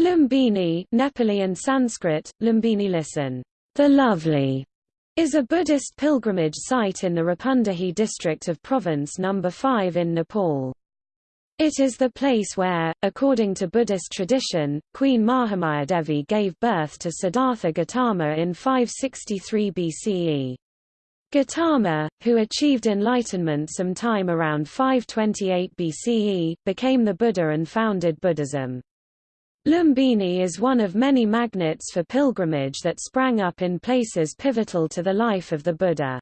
Lumbini Nepali and Sanskrit, Lumbini listen, the lovely, is a Buddhist pilgrimage site in the Rupandehi district of Province No. 5 in Nepal. It is the place where, according to Buddhist tradition, Queen Mahamayadevi gave birth to Siddhartha Gautama in 563 BCE. Gautama, who achieved enlightenment sometime around 528 BCE, became the Buddha and founded Buddhism. Lumbini is one of many magnets for pilgrimage that sprang up in places pivotal to the life of the Buddha.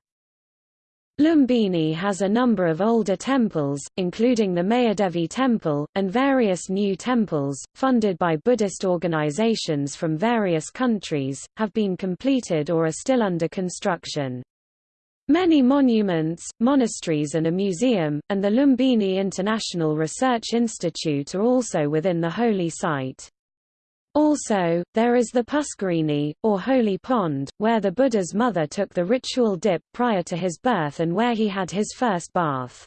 Lumbini has a number of older temples, including the Mayadevi Temple, and various new temples, funded by Buddhist organizations from various countries, have been completed or are still under construction. Many monuments, monasteries and a museum, and the Lumbini International Research Institute are also within the holy site. Also, there is the Puskarini, or Holy Pond, where the Buddha's mother took the ritual dip prior to his birth and where he had his first bath.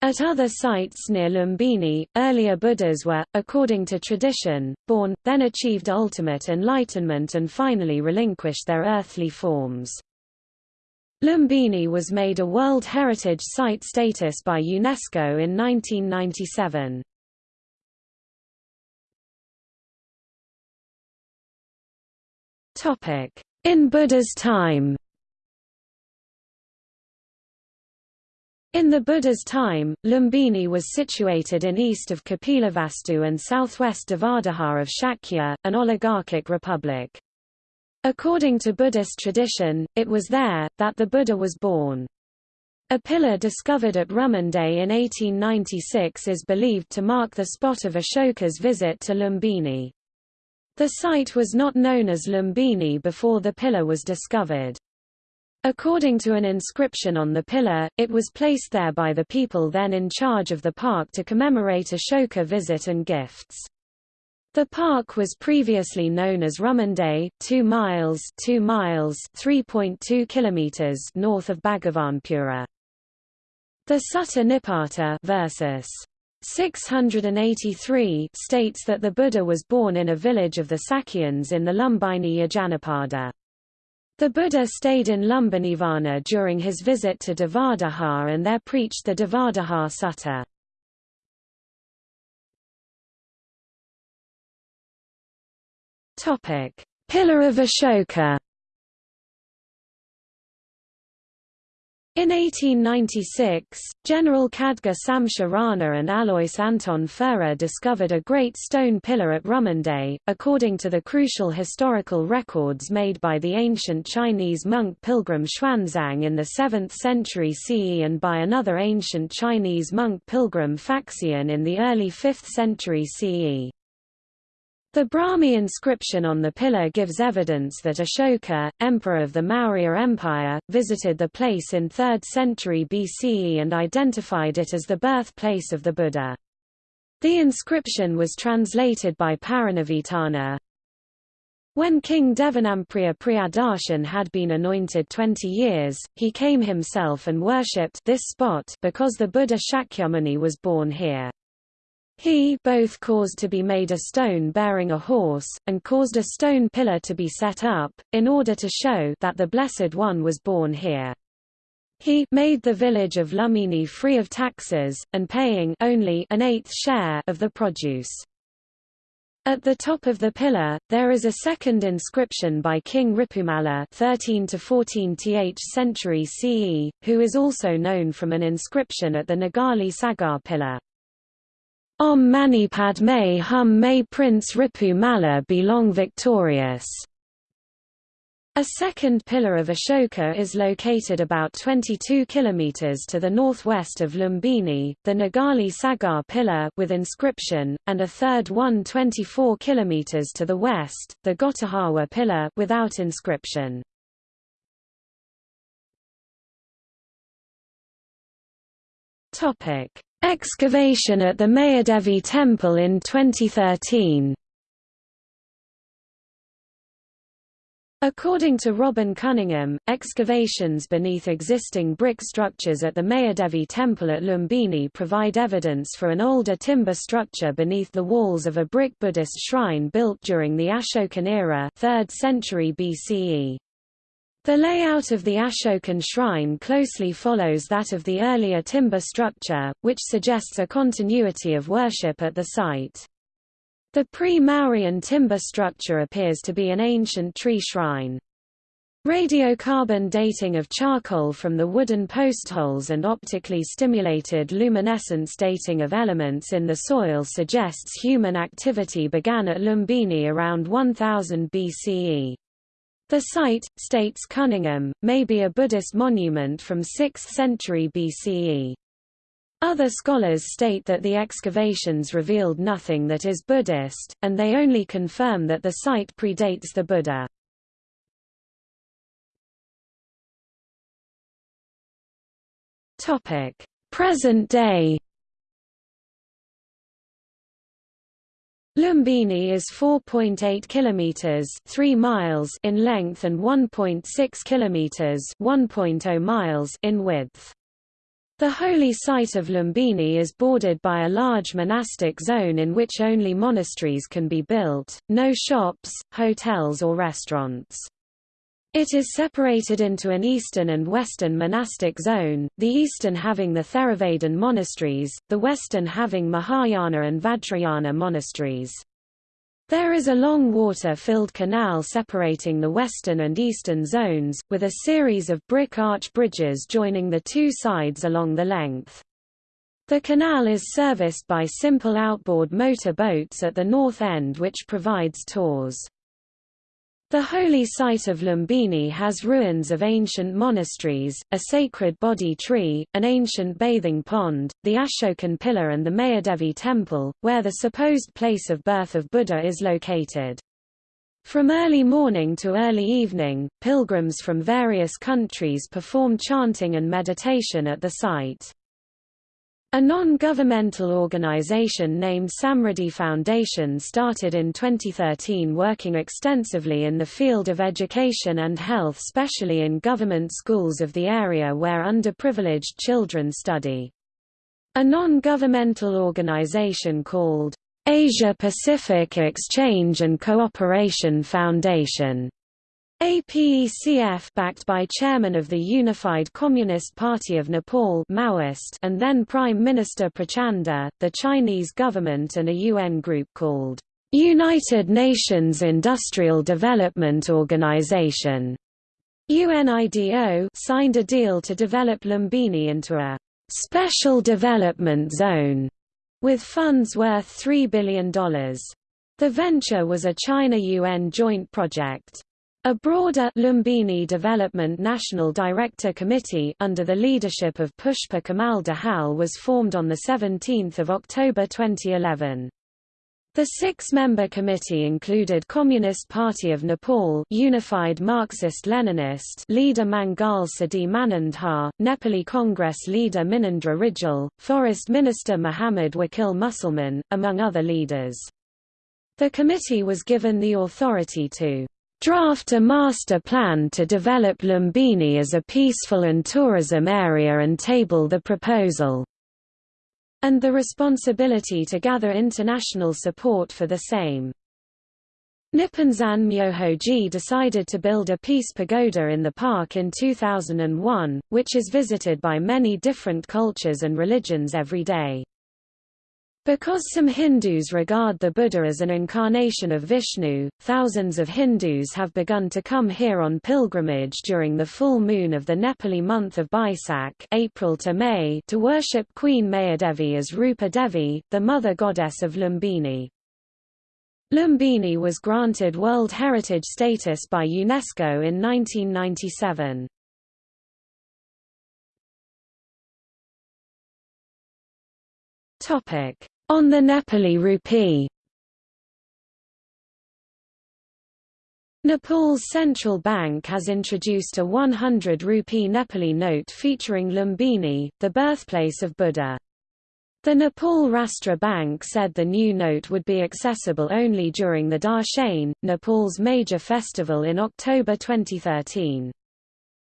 At other sites near Lumbini, earlier Buddhas were, according to tradition, born, then achieved ultimate enlightenment and finally relinquished their earthly forms. Lumbini was made a World Heritage Site status by UNESCO in 1997. In Buddha's time In the Buddha's time, Lumbini was situated in east of Kapilavastu and southwest of Devadaha of Shakya, an oligarchic republic. According to Buddhist tradition, it was there, that the Buddha was born. A pillar discovered at Rumunde in 1896 is believed to mark the spot of Ashoka's visit to Lumbini. The site was not known as Lumbini before the pillar was discovered. According to an inscription on the pillar, it was placed there by the people then in charge of the park to commemorate Ashoka visit and gifts. The park was previously known as Rumunde, 2 miles 2 miles 3.2 kilometers north of Bhagavanpura. The Sutta Nipata versus 683 states that the Buddha was born in a village of the Sakyans in the Lumbineyya Janapada. The Buddha stayed in Lumbinivana during his visit to Devadaha and there preached the Devadaha Sutta. Topic: Pillar of Ashoka. In 1896, General Khadga Samsher Rana and Alois Anton Führer discovered a great stone pillar at Rumunde, according to the crucial historical records made by the ancient Chinese monk pilgrim Xuanzang in the 7th century CE and by another ancient Chinese monk pilgrim Faxian in the early 5th century CE. The Brahmi inscription on the pillar gives evidence that Ashoka, emperor of the Maurya Empire, visited the place in 3rd century BCE and identified it as the birthplace of the Buddha. The inscription was translated by Paranavitana. When King Devanampriya Priyadarsin had been anointed 20 years, he came himself and worshipped this spot because the Buddha Shakyamuni was born here. He both caused to be made a stone bearing a horse, and caused a stone pillar to be set up, in order to show that the Blessed One was born here. He made the village of Lummini free of taxes, and paying only an eighth share of the produce. At the top of the pillar, there is a second inscription by King Ripumalla 13 to 14 th century CE, who is also known from an inscription at the Nagali Sagar pillar. Om Mani Padme Hum May Prince Ripu Mala be long victorious. A second pillar of Ashoka is located about 22 kilometers to the northwest of Lumbini, the Nagali Sagar pillar with inscription, and a third one 24 kilometers to the west, the Gotahawa pillar without inscription. Topic: Excavation at the Mayadevi Temple in 2013 According to Robin Coningham, excavations beneath existing brick structures at the Mayadevi temple at Lumbini provide evidence for an older timber structure beneath the walls of a brick Buddhist shrine built during the Ashokan era 3rd century BCE. The layout of the Ashokan shrine closely follows that of the earlier timber structure, which suggests a continuity of worship at the site. The pre-Mauryan timber structure appears to be an ancient tree shrine. Radiocarbon dating of charcoal from the wooden postholes and optically stimulated luminescence dating of elements in the soil suggests human activity began at Lumbini around 1000 BCE. The site, states Coningham, may be a Buddhist monument from 6th century BCE. Other scholars state that the excavations revealed nothing that is Buddhist, and they only confirm that the site predates the Buddha. Present day Lumbini is 4.8 kilometers, 3 miles in length and 1.6 kilometers, 1.0 miles in width. The holy site of Lumbini is bordered by a large monastic zone in which only monasteries can be built, no shops, hotels or restaurants. It is separated into an eastern and western monastic zone, the eastern having the Theravadan monasteries, the western having Mahayana and Vajrayana monasteries. There is a long water-filled canal separating the western and eastern zones, with a series of brick arch bridges joining the two sides along the length. The canal is serviced by simple outboard motor boats at the north end which provides tours. The holy site of Lumbini has ruins of ancient monasteries, a sacred Bodhi tree, an ancient bathing pond, the Ashokan pillar and the Mayadevi temple, where the supposed place of birth of Buddha is located. From early morning to early evening, pilgrims from various countries perform chanting and meditation at the site. A non-governmental organization named Samriddhi Foundation started in 2013 working extensively in the field of education and health especially in government schools of the area where underprivileged children study. A non-governmental organization called Asia Pacific Exchange and Cooperation Foundation APECF backed by chairman of the Unified Communist Party of Nepal Maoist and then Prime Minister Prachanda, the Chinese government and a UN group called United Nations Industrial Development Organization UNIDO signed a deal to develop Lumbini into a special development zone with funds worth $3 billion. The venture was a China-UN joint project. A broader Lumbini Development National Director Committee under the leadership of Pushpa Kamal Dahal was formed on 17 October 2011. The six-member committee included Communist Party of Nepal Unified Marxist-Leninist leader Mangal Siddhi Manandhar, Nepali Congress leader Minendra Rijal, Forest Minister Muhammad Wakil Musalman, among other leaders. The committee was given the authority to draft a master plan to develop Lumbini as a peaceful and tourism area and table the proposal, and the responsibility to gather international support for the same. Nipponzan Myohoji decided to build a peace pagoda in the park in 2001, which is visited by many different cultures and religions every day. Because some Hindus regard the Buddha as an incarnation of Vishnu, thousands of Hindus have begun to come here on pilgrimage during the full moon of the Nepali month of Baisakh April to, May to worship Queen Mayadevi as Rupa Devi, the mother goddess of Lumbini. Lumbini was granted World Heritage status by UNESCO in 1997. Topic on the Nepali rupee Nepal's central bank has introduced a 100 rupee Nepali note featuring Lumbini, the birthplace of Buddha. The Nepal Rastra Bank said the new note would be accessible only during the Dashain, Nepal's major festival in October 2013.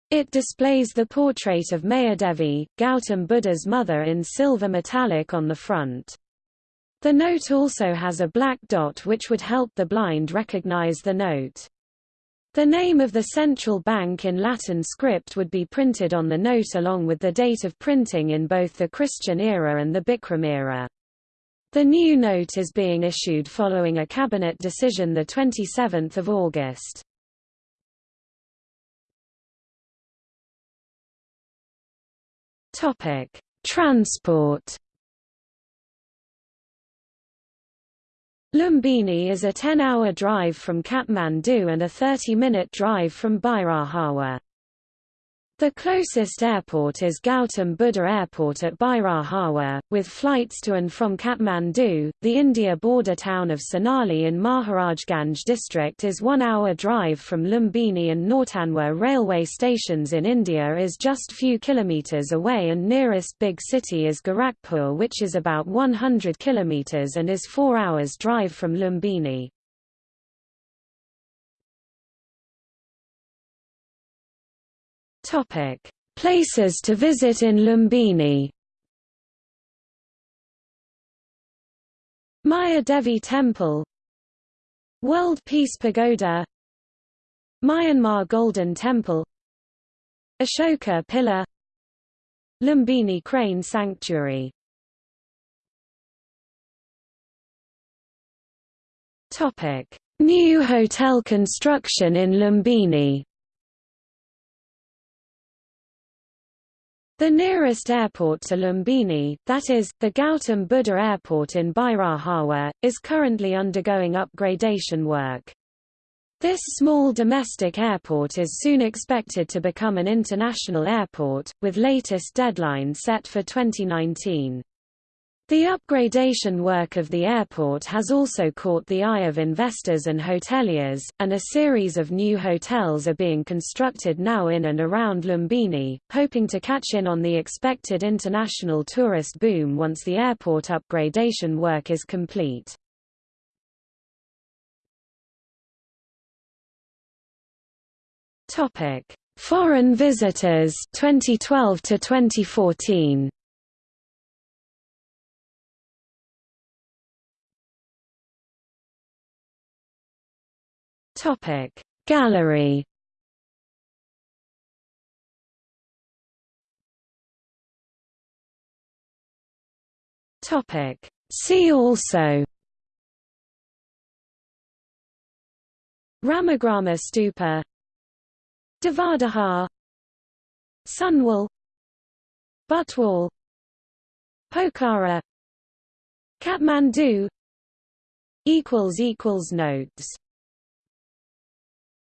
It displays the portrait of Mayadevi, Gautam Buddha's mother in silver metallic on the front. The note also has a black dot which would help the blind recognize the note. The name of the central bank in Latin script would be printed on the note along with the date of printing in both the Christian era and the Bikram era. The new note is being issued following a cabinet decision 27 August. Transport Lumbini is a 10-hour drive from Kathmandu and a 30-minute drive from Bhairahawa. The closest airport is Gautam Buddha Airport at Bhairahawa, with flights to and from Kathmandu. The India border town of Sonali in Maharajganj district is one hour drive from Lumbini and Nauthanwar railway stations in India is just few kilometres away and nearest big city is Gorakhpur which is about 100 kilometres and is four hours drive from Lumbini. Topic: Places to visit in Lumbini. Maya Devi Temple. World Peace Pagoda. Myanmar Golden Temple. Ashoka Pillar. Lumbini Crane Sanctuary. New hotel construction in Lumbini The nearest airport to Lumbini, that is, the Gautam Buddha Airport in Bhairahawa, is currently undergoing upgradation work. This small domestic airport is soon expected to become an international airport, with latest deadline set for 2019. The upgradation work of the airport has also caught the eye of investors and hoteliers, and a series of new hotels are being constructed now in and around Lumbini, hoping to catch in on the expected international tourist boom once the airport upgradation work is complete. Foreign visitors 2012 to 2014 Topic. Gallery. Topic. See also. Ramagrama Stupa. Devadaha. Sunwal Butwal Pokhara. Kathmandu. Equals equals Notes